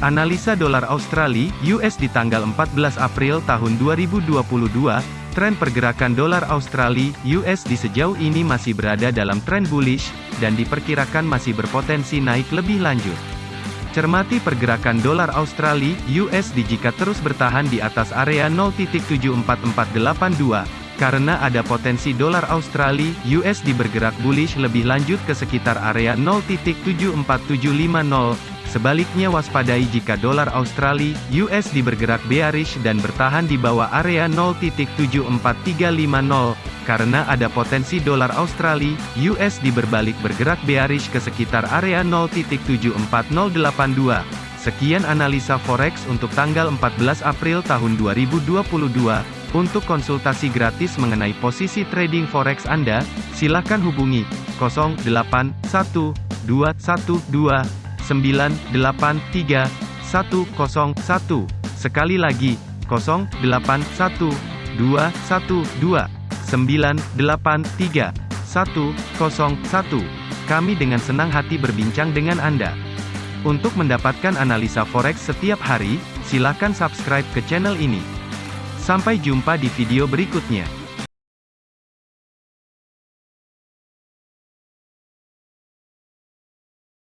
Analisa dolar Australia US di tanggal 14 April tahun 2022, tren pergerakan dolar Australia US di sejauh ini masih berada dalam tren bullish, dan diperkirakan masih berpotensi naik lebih lanjut. Cermati pergerakan dolar Australia USD jika terus bertahan di atas area 0.74482, karena ada potensi dolar Australia USD bergerak bullish lebih lanjut ke sekitar area 0.74750, Sebaliknya waspadai jika dolar Australia USD bergerak bearish dan bertahan di bawah area 0.74350 karena ada potensi dolar Australia USD berbalik bergerak bearish ke sekitar area 0.74082. Sekian analisa forex untuk tanggal 14 April tahun 2022. Untuk konsultasi gratis mengenai posisi trading forex Anda, silakan hubungi 081212 983 101. Sekali lagi, 081 212 983 101. Kami dengan senang hati berbincang dengan Anda. Untuk mendapatkan analisa forex setiap hari, silakan subscribe ke channel ini. Sampai jumpa di video berikutnya.